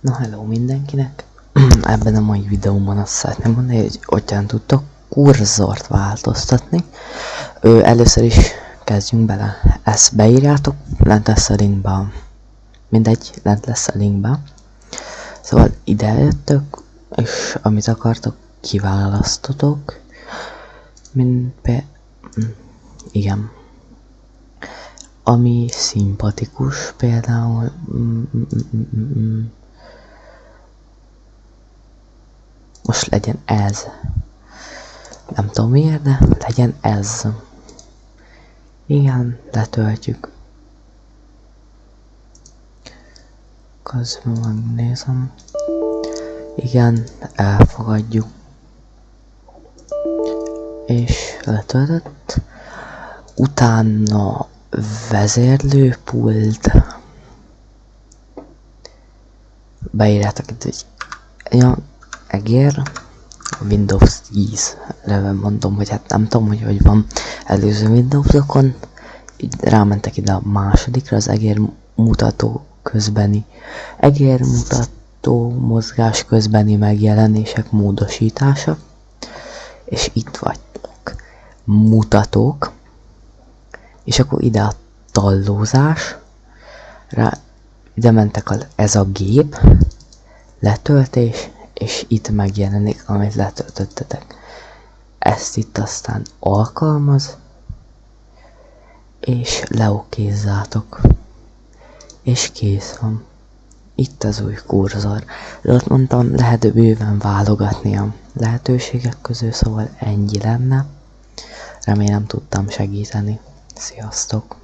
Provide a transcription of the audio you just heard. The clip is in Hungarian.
Na hello mindenkinek! Ebben a mai videóban azt szeretném mondani, hogy hogyan tudtok kurzort változtatni. Ö, először is kezdjünk bele. Ezt beírjátok, lent lesz a linkben. Mindegy, lent lesz a linkben. Szóval ide jöttök, és amit akartok, kiválasztotok. Mint be... Hm, igen. Ami szimpatikus például... Mm, mm, mm, mm, mm. Most legyen ez. Nem tudom miért, de legyen ez. Igen, letöltjük. Közben megnézem. Igen, elfogadjuk. És letöltött. Utána vezérlőpult. Beírjátok itt, hogy egér, Windows 10 leve mondom, hogy hát nem tudom, hogy hogy van előző Windowsokon, így rámentek ide a másodikra, az egér mutató közbeni, egér mutató mozgás közbeni megjelenések módosítása, és itt vagytok, mutatók, és akkor ide a tallózás, rá, ide mentek a, ez a gép, letöltés, és itt megjelenik, amit letöltöttetek. Ezt itt aztán alkalmaz, és leokézzátok. És kész van. Itt az új kurzor. De ott mondtam, lehet bőven válogatni a lehetőségek közül, szóval ennyi lenne. Remélem tudtam segíteni. Sziasztok!